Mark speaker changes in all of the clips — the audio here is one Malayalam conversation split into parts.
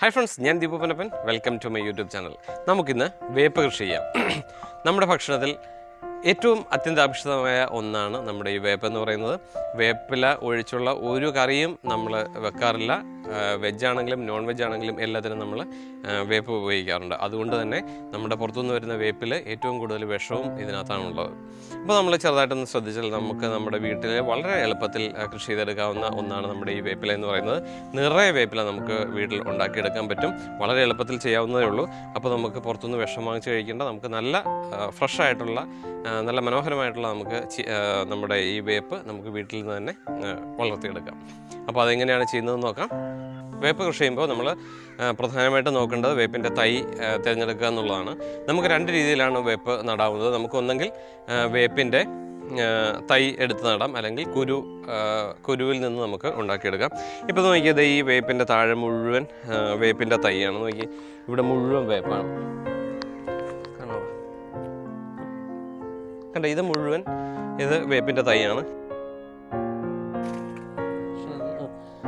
Speaker 1: ഹായ് ഫ്രണ്ട്സ് ഞാൻ Deepu Panappan welcome to my YouTube channel നമുക്കിന്ന് വേപ്പ് കൃഷി ചെയ്യാം. നമ്മുടെ ഭക്ഷണത്തിൽ ഏറ്റവും അത്യന്താപേക്ഷിതമായ ഒന്നാണ് നമ്മുടെ ഈ വേപ്പ് എന്ന് പറയുന്നത്. വേപ്പില ഒഴിച്ചുള്ള ഒരു കറിയും നമ്മൾ വെക്കാറില്ല. വെജ് ആണെങ്കിലും നോൺ വെജ് ആണെങ്കിലും എല്ലാത്തിനും നമ്മൾ വേപ്പ് ഉപയോഗിക്കാറുണ്ട്. അതുകൊണ്ട് തന്നെ നമ്മുടെ പുറത്തുനിന്ന് വരുന്ന വേപ്പിൽ ഏറ്റവും കൂടുതൽ വിഷവും ഇതിനകത്താണുള്ളത്. അപ്പോൾ നമ്മൾ ചെറുതായിട്ടൊന്ന് ശ്രദ്ധിച്ചാൽ നമുക്ക് നമ്മുടെ വീട്ടിൽ വളരെ എളുപ്പത്തിൽ കൃഷി ചെയ്തെടുക്കാവുന്ന ഒന്നാണ് നമ്മുടെ ഈ വേപ്പില എന്ന് പറയുന്നത്. നിറയെ വേപ്പില നമുക്ക് വീട്ടിൽ ഉണ്ടാക്കിയെടുക്കാൻ പറ്റും. വളരെ എളുപ്പത്തിൽ ചെയ്യാവുന്നതേ ഉള്ളൂ. അപ്പോൾ നമുക്ക് പുറത്തുനിന്ന് വിഷം വാങ്ങിച്ച് കഴിക്കേണ്ട നമുക്ക് നല്ല ഫ്രഷ് ആയിട്ടുള്ള നല്ല മനോഹരമായിട്ടുള്ള നമുക്ക് നമ്മുടെ ഈ വേപ്പ് നമുക്ക് വീട്ടിൽ നിന്ന് തന്നെ വളർത്തിയെടുക്കാം. അപ്പോൾ അതെങ്ങനെയാണ് ചെയ്യുന്നതെന്ന് നോക്കാം. വേപ്പ് കൃഷി ചെയ്യുമ്പോൾ നമ്മൾ പ്രധാനമായിട്ട് നോക്കേണ്ടത് വേപ്പിന്റെ തൈ തിരഞ്ഞെടുക്കുക എന്നുള്ളതാണ്. നമുക്ക് രണ്ട് രീതിയിലാണ് വേപ്പ് നടാവുന്നത്. നമുക്കൊന്നെങ്കിൽ വേപ്പിന്റെ തൈ എടുത്ത് നടാം. അല്ലെങ്കിൽ കുരു കുരുവിൽ നിന്ന് നമുക്ക് ഉണ്ടാക്കിയെടുക്കാം. ഇപ്പോൾ നോക്കിയത് ഈ വേപ്പിന്റെ താഴെ മുഴുവൻ വേപ്പിന്റെ തൈയാണ്. നോക്കി ഇവിടെ മുഴുവൻ വേപ്പാണ്. കണ്ട ഇത് മുഴുവൻ ഇത് വേപ്പിന്റെ തൈയാണ്.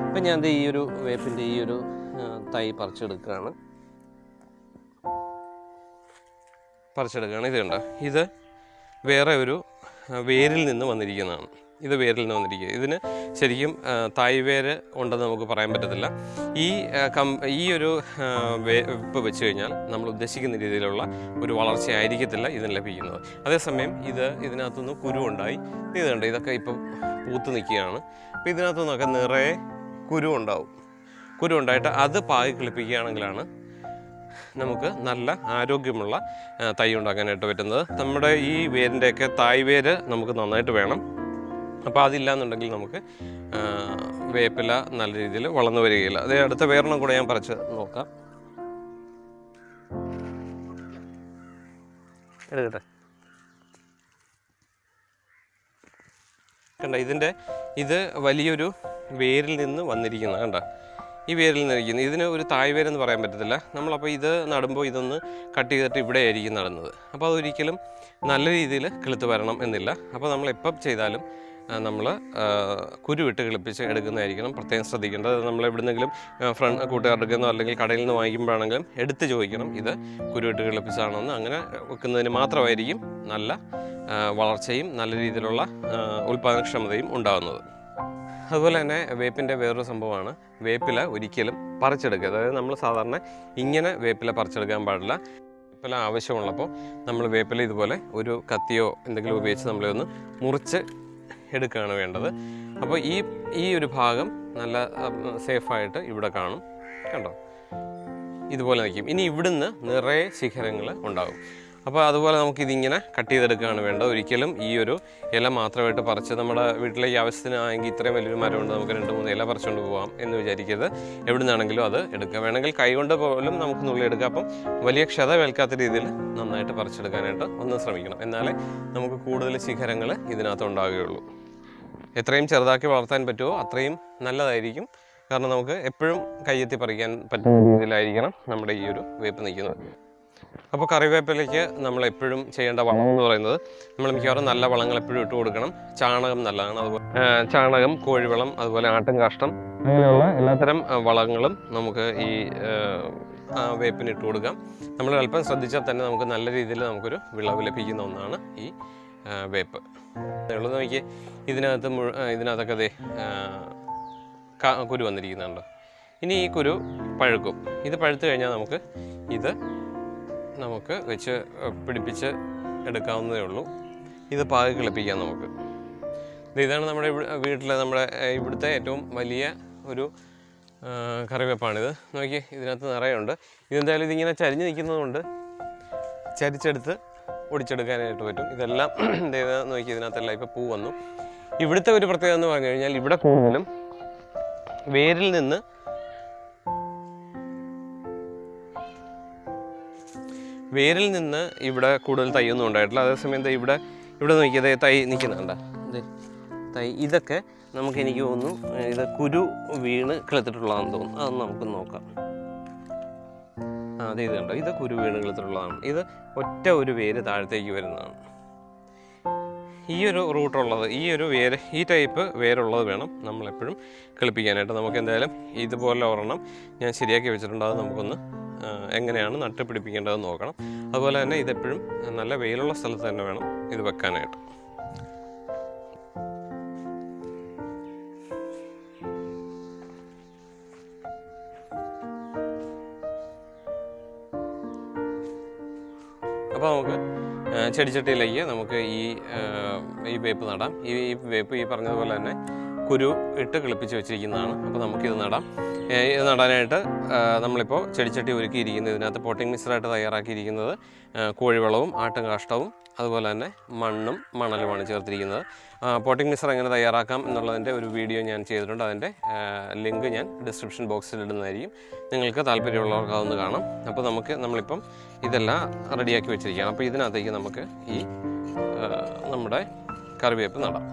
Speaker 1: ഇപ്പം ഞാൻ ഈ ഒരു വേപ്പിന്റെ ഈ ഒരു തൈ പറിച്ചെടുക്കുകയാണ്. പറിച്ചെടുക്കുകയാണ്. ഇത് ഇത് വേറെ ഒരു വേരിൽ നിന്ന് വന്നിരിക്കുന്നതാണ്. ഇത് വേരിൽ നിന്ന് വന്നിരിക്കുക ഇതിന് ശരിക്കും തായ് വേര് ഉണ്ടെന്ന് നമുക്ക് പറയാൻ പറ്റത്തില്ല. ഈ കം ഈ ഒരു വേപ്പ് വെച്ച് കഴിഞ്ഞാൽ നമ്മൾ ഉദ്ദേശിക്കുന്ന രീതിയിലുള്ള ഒരു വളർച്ചയായിരിക്കത്തില്ല ഇതിന് ലഭിക്കുന്നത്. അതേസമയം ഇത് ഇതിനകത്തുനിന്ന് കുരു ഉണ്ടായി ഇത് കണ്ടോ? ഇതൊക്കെ ഇപ്പം പൂത്ത് നിൽക്കുകയാണ്. അപ്പോൾ ഇതിനകത്തു നിന്നൊക്കെ നിറയെ കുരു ഉണ്ടാവും. കുരു ഉണ്ടായിട്ട് അത് പാകി കിളിപ്പിക്കുകയാണെങ്കിലാണ് നമുക്ക് നല്ല ആരോഗ്യമുള്ള തൈ ഉണ്ടാക്കാനായിട്ട് പറ്റുന്നത്. നമ്മുടെ ഈ വേരിന്റെയൊക്കെ തായ് വേര് നമുക്ക് നന്നായിട്ട് വേണം. അപ്പോൾ അതില്ലാന്നുണ്ടെങ്കിൽ നമുക്ക് വേപ്പില നല്ല രീതിയിൽ വളർന്നു വരികയില്ല. അതേ അടുത്ത വേറെണ്ണം കൂടെ ഞാൻ പറിച്ച് നോക്കാം. എടുക്കട്ടെ. കണ്ട ഇതിന്റെ ഇത് വലിയൊരു വേരിൽ നിന്ന് വന്നിരിക്കുന്നത് കണ്ട? ഈ വേരിൽ നിന്ന് ഇരിക്കുന്നത് ഇതിന് ഒരു തായ് വേരെന്ന് പറയാൻ പറ്റത്തില്ല. നമ്മളപ്പോൾ ഇത് നടുമ്പോൾ ഇതൊന്ന് കട്ട് ചെയ്തിട്ട് ഇവിടെ ആയിരിക്കും നടുന്നത്. അപ്പോൾ അതൊരിക്കലും നല്ല രീതിയിൽ കിളുത്ത് വരണം എന്നില്ല. അപ്പോൾ നമ്മൾ എപ്പം ചെയ്താലും നമ്മൾ കുരുവിട്ട് കിളിപ്പിച്ച് എടുക്കുന്നതായിരിക്കണം. പ്രത്യേകം ശ്രദ്ധിക്കേണ്ടത് നമ്മൾ എവിടെന്നെങ്കിലും ഫ്രണ്ട് കൂട്ടുകാരുടെ നിന്നോ അല്ലെങ്കിൽ കടയിൽ നിന്ന് വാങ്ങിക്കുമ്പോഴാണെങ്കിലും എടുത്ത് ചോദിക്കണം. ഇത് കുരുവിട്ട് കിളിപ്പിച്ചാണെന്ന്. അങ്ങനെ വെക്കുന്നതിന് മാത്രമായിരിക്കും നല്ല വളർച്ചയും നല്ല രീതിയിലുള്ള ഉൽപ്പാദനക്ഷമതയും ഉണ്ടാകുന്നത് അതുപോലെ തന്നെ വേപ്പിന്റെ വേറൊരു സംഭവമാണ്. വേപ്പില ഒരിക്കലും പറിച്ചെടുക്കുക. അതായത് നമ്മൾ സാധാരണ ഇങ്ങനെ വേപ്പില പറിച്ചെടുക്കാൻ പാടില്ല. വേപ്പില ആവശ്യമുള്ളപ്പോൾ നമ്മൾ വേപ്പില ഇതുപോലെ ഒരു കത്തിയോ എന്തെങ്കിലും ഉപയോഗിച്ച് നമ്മളൊന്ന് മുറിച്ച് എടുക്കുകയാണ് വേണ്ടത്. അപ്പോൾ ഈ ഈ ഒരു ഭാഗം നല്ല സേഫായിട്ട് ഇവിടെ കാണും. കണ്ടോ? ഇതുപോലെ നിൽക്കും. ഇനി ഇവിടുന്ന് നിറയെ ശിഖരങ്ങൾ ഉണ്ടാകും. അപ്പോൾ അതുപോലെ നമുക്ക് ഇതിങ്ങനെ കട്ട് ചെയ്തെടുക്കുകയാണ് വേണ്ടത്. ഒരിക്കലും ഈ ഒരു ഇല മാത്രമായിട്ട് പറിച്ച് നമ്മുടെ വീട്ടിലേക്ക് ആവശ്യത്തിനാണെങ്കിൽ ഇത്രയും വലിയൊരു മരമുണ്ട് നമുക്ക് രണ്ട് മൂന്ന് ഇല പറിച്ചുകൊണ്ട് പോകാം എന്ന് വിചാരിക്കരുത്. എവിടെ നിന്നാണെങ്കിലും അത് എടുക്കുക വേണമെങ്കിൽ കൈകൊണ്ട് പോലും നമുക്ക് നുള്ളി എടുക്കാം. അപ്പം വലിയ ക്ഷത വേൽക്കാത്ത രീതിയിൽ നന്നായിട്ട് പറിച്ചെടുക്കാനായിട്ട് ഒന്ന് ശ്രമിക്കണം. എന്നാലേ നമുക്ക് കൂടുതൽ ശിഖരങ്ങൾ ഇതിനകത്ത് ഉണ്ടാകുകയുള്ളൂ എത്രയും ചെറുതാക്കി വളർത്താൻ പറ്റുമോ അത്രയും നല്ലതായിരിക്കും. കാരണം നമുക്ക് എപ്പോഴും കയ്യെത്തി പറിക്കാൻ പറ്റുന്ന രീതിയിലായിരിക്കണം നമ്മുടെ ഈ ഒരു വേപ്പ് നിൽക്കുന്നത്. അപ്പോൾ കറിവേപ്പിലേക്ക് നമ്മൾ എപ്പോഴും ചെയ്യേണ്ട വളം എന്ന് പറയുന്നത് നമ്മൾ മിക്കവാറും നല്ല വളങ്ങൾ എപ്പോഴും ഇട്ട് കൊടുക്കണം. ചാണകം നല്ലതാണ്. അതുപോലെ ചാണകം കോഴിവളം അതുപോലെ ആട്ടും കാഷ്ടം അങ്ങനെയുള്ള എല്ലാത്തരം വളങ്ങളും നമുക്ക് ഈ വേപ്പിന് ഇട്ട് കൊടുക്കാം. നമ്മൾ അല്പം ശ്രദ്ധിച്ചാൽ തന്നെ നമുക്ക് നല്ല രീതിയിൽ നമുക്കൊരു വിളവ് ലഭിക്കുന്ന ഒന്നാണ് ഈ വേപ്പ്. ഉള്ളത് നോക്കി ഇതിനകത്ത് മുഴു ഇതിനകത്തൊക്കെ ക- കുരു വന്നിരിക്കുന്നുണ്ട്. ഇനി ഈ കുരു പഴുക്കും. ഇത് പഴുത്തു കഴിഞ്ഞാൽ നമുക്ക് ഇത് നമുക്ക് വെച്ച് പിടിപ്പിച്ച് എടുക്കാവുന്നതേ ഉള്ളൂ. ഇത് പാകി കിളിപ്പിക്കാം നമുക്ക്. ഇത് ഇതാണ് നമ്മുടെ വീട്ടിലെ നമ്മുടെ ഇവിടുത്തെ ഏറ്റവും വലിയ ഒരു കറിവേപ്പാണിത്. നോക്കി ഇതിനകത്ത് നിറയുണ്ട്. ഇതെന്തായാലും ഇതിങ്ങനെ ചരിഞ്ഞ് നിൽക്കുന്നതുകൊണ്ട് ചരിച്ചെടുത്ത് ഒടിച്ചെടുക്കാനായിട്ട് പറ്റും. ഇതെല്ലാം ഇത് നോക്കി ഇതിനകത്തെല്ലാം ഇപ്പോൾ പൂ വന്നു. ഇവിടുത്തെ ഒരു പ്രത്യേകത എന്ന് പറഞ്ഞു കഴിഞ്ഞാൽ ഇവിടെ കൂടുതലും വേരിൽ നിന്ന് വേരിൽ നിന്ന് ഇവിടെ കൂടുതൽ തൈയൊന്നും ഉണ്ടായിട്ടില്ല. അതേസമയം ഇവിടെ ഇവിടെ നോക്കിയത് തൈ നിൽക്കുന്നുണ്ട തൈ ഇതൊക്കെ നമുക്ക് എനിക്ക് തോന്നുന്നു ഇത് കുരു വീണ് കിളത്തിട്ടുള്ളതാണെന്ന് തോന്നുന്നു. അതൊന്ന് നമുക്ക് നോക്കാം. ആ അതെ ഇത് കണ്ടോ? ഇത് കുരു വീണ് കിളത്തിട്ടുള്ളതാണ്. ഇത് ഒറ്റ ഒരു വേര് താഴത്തേക്ക് വരുന്നതാണ്. ഈ ഒരു റൂട്ടുള്ളത് ഈ ഒരു വേര് ഈ ടൈപ്പ് വേരുള്ളത് വേണം നമ്മളെപ്പോഴും കിളിപ്പിക്കാനായിട്ട്. നമുക്ക് എന്തായാലും ഇതുപോലെ ഒരെണ്ണം ഞാൻ ശരിയാക്കി വെച്ചിട്ടുണ്ട്. അത് നമുക്കൊന്ന് എങ്ങനെയാണ് നട്ട് പിടിപ്പിക്കേണ്ടതെന്ന് നോക്കണം. അതുപോലെ തന്നെ ഇതെപ്പോഴും നല്ല വെയിലുള്ള സ്ഥലത്ത് തന്നെ വേണം ഇത് വെക്കാനായിട്ട്. അപ്പോൾ നമുക്ക് ചെടിച്ചട്ടിയിലേക്ക് നമുക്ക് ഈ ഈ വേപ്പ് നടാം. ഈ വേപ്പ് ഈ പറഞ്ഞതുപോലെ തന്നെ കുരു ഇട്ട് കിളിപ്പിച്ച് വെച്ചിരിക്കുന്നതാണ്. അപ്പോൾ നമുക്കിത് നടാം. ഇത് നടാനായിട്ട് നമ്മളിപ്പോൾ ചെടിച്ചട്ടി ഒരുക്കിയിരിക്കുന്നത് ഇതിനകത്ത് പോട്ടിംഗ് മിക്സറായിട്ട് തയ്യാറാക്കിയിരിക്കുന്നത് കോഴിവളവും ആട്ടും കാഷ്ടവും അതുപോലെ തന്നെ മണ്ണും മണലുമാണ് ചേർത്തിരിക്കുന്നത്. പോട്ടിംഗ് മിക്സർ എങ്ങനെ തയ്യാറാക്കാം എന്നുള്ളതിന്റെ ഒരു വീഡിയോ ഞാൻ ചെയ്തിട്ടുണ്ട്. അതിന്റെ ലിങ്ക് ഞാൻ ഡിസ്ക്രിപ്ഷൻ ബോക്സിൽ ഇടുന്നതായിരിക്കും. നിങ്ങൾക്ക് താല്പര്യമുള്ളവർക്ക് അതൊന്ന് കാണാം. അപ്പോൾ നമുക്ക് നമ്മളിപ്പം ഇതെല്ലാം റെഡിയാക്കി വെച്ചിരിക്കുകയാണ്. അപ്പോൾ ഇതിനകത്തേക്ക് നമുക്ക് ഈ നമ്മുടെ കറിവേപ്പ് നടാം.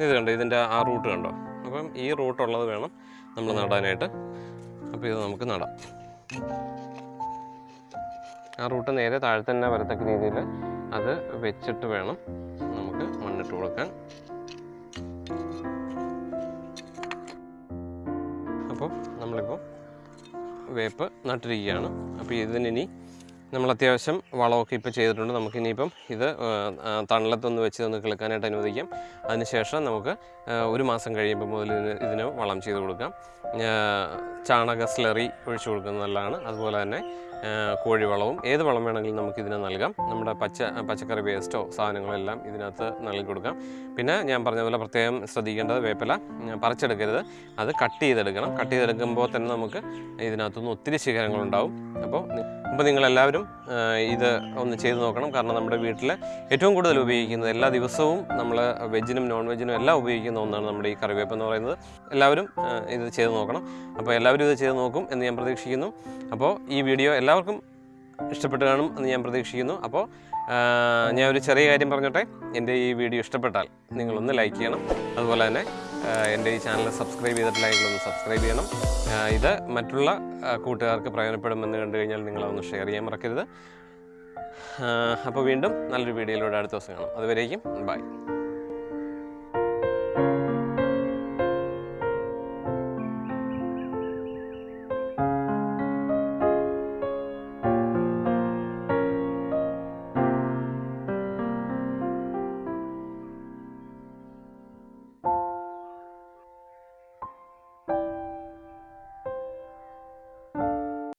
Speaker 1: ഇത് കണ്ടോ ഇതിന്റെ ആ റൂട്ട് കണ്ടോ? അപ്പം ഈ റൂട്ട് റൂട്ടുള്ളത് വേണം നമ്മൾ നടാനായിട്ട്. അപ്പോൾ ഇത് നമുക്ക് നടാം. ആ റൂട്ട് നേരെ താഴെ തന്നെ വരത്തക്ക രീതിയിൽ അത് വെച്ചിട്ട് വേണം നമുക്ക് മണ്ണിട്ട് കൊടുക്കാൻ. അപ്പോൾ നമ്മളിപ്പോൾ വേപ്പ് നട്ടിരിക്കുകയാണ്. അപ്പോൾ ഇതിനി നമ്മൾ അത്യാവശ്യം വളമൊക്കെ ഇപ്പോൾ ചെയ്തിട്ടുണ്ട്. നമുക്കിനിയിപ്പം ഇത് തണലത്തൊന്ന് വെച്ച് ഒന്ന് കിളുക്കാനായിട്ട് അനുവദിക്കാം. അതിനുശേഷം നമുക്ക് ഒരു മാസം കഴിയുമ്പോൾ മുതൽ ഇതിന് ഇതിന് വളം ചെയ്ത് കൊടുക്കാം. ചാണക സ്ലറി ഒഴിച്ചു കൊടുക്കുന്നത് നല്ലതാണ്. അതുപോലെ തന്നെ കോഴിവളവും ഏത് വളം വേണമെങ്കിലും നമുക്ക് ഇതിന് നൽകാം. നമ്മുടെ പച്ച പച്ചക്കറി വേസ്റ്റോ സാധനങ്ങളെല്ലാം ഇതിനകത്ത് നൽകി കൊടുക്കാം. പിന്നെ ഞാൻ പറഞ്ഞ പോലെ പ്രത്യേകം ശ്രദ്ധിക്കേണ്ടത് വേപ്പില. പറിച്ചെടുക്കരുത്. അത് കട്ട് ചെയ്തെടുക്കണം. കട്ട് ചെയ്തെടുക്കുമ്പോൾ തന്നെ നമുക്ക് ഇതിനകത്തുനിന്ന് ഒത്തിരി ശിഖരങ്ങളുണ്ടാവും. അപ്പോൾ അപ്പോൾ നിങ്ങളെല്ലാവരും ഇത് ഒന്ന് ചെയ്ത് നോക്കണം. കാരണം നമ്മുടെ വീട്ടിൽ ഏറ്റവും കൂടുതൽ ഉപയോഗിക്കുന്നത് എല്ലാ ദിവസവും നമ്മൾ വെജിനും നോൺ വെജിനും എല്ലാം ഉപയോഗിക്കുന്ന ഒന്നാണ് നമ്മുടെ ഈ കറിവേപ്പ് എന്ന് പറയുന്നത്. എല്ലാവരും ഇത് ചെയ്ത് നോക്കണം. അപ്പോൾ എല്ലാവരും ഇത് ചെയ്ത് നോക്കും എന്ന് ഞാൻ പ്രതീക്ഷിക്കുന്നു. അപ്പോൾ ഈ വീഡിയോ എല്ലാവർക്കും ഇഷ്ടപ്പെട്ട് കാണും എന്ന് ഞാൻ പ്രതീക്ഷിക്കുന്നു. അപ്പോൾ ഞാൻ ഒരു ചെറിയ കാര്യം പറഞ്ഞോട്ടെ. എന്റെ ഈ വീഡിയോ ഇഷ്ടപ്പെട്ടാൽ നിങ്ങളൊന്ന് ലൈക്ക് ചെയ്യണം. അതുപോലെ തന്നെ എന്റെ ഈ ചാനൽ സബ്സ്ക്രൈബ് ചെയ്തിട്ടില്ലെങ്കിൽ ഒന്ന് സബ്സ്ക്രൈബ് ചെയ്യണം. ഇത് മറ്റുള്ള കൂട്ടുകാർക്ക് പ്രയോജനപ്പെടുമെന്ന് കണ്ടു കഴിഞ്ഞാൽ നിങ്ങളതൊന്ന് ഷെയർ ചെയ്യാൻ മറക്കരുത്. അപ്പോൾ വീണ്ടും നല്ലൊരു വീഡിയോയിലൂടെ അടുത്ത ദിവസം കാണാം. അതുവരേക്കും ബൈ.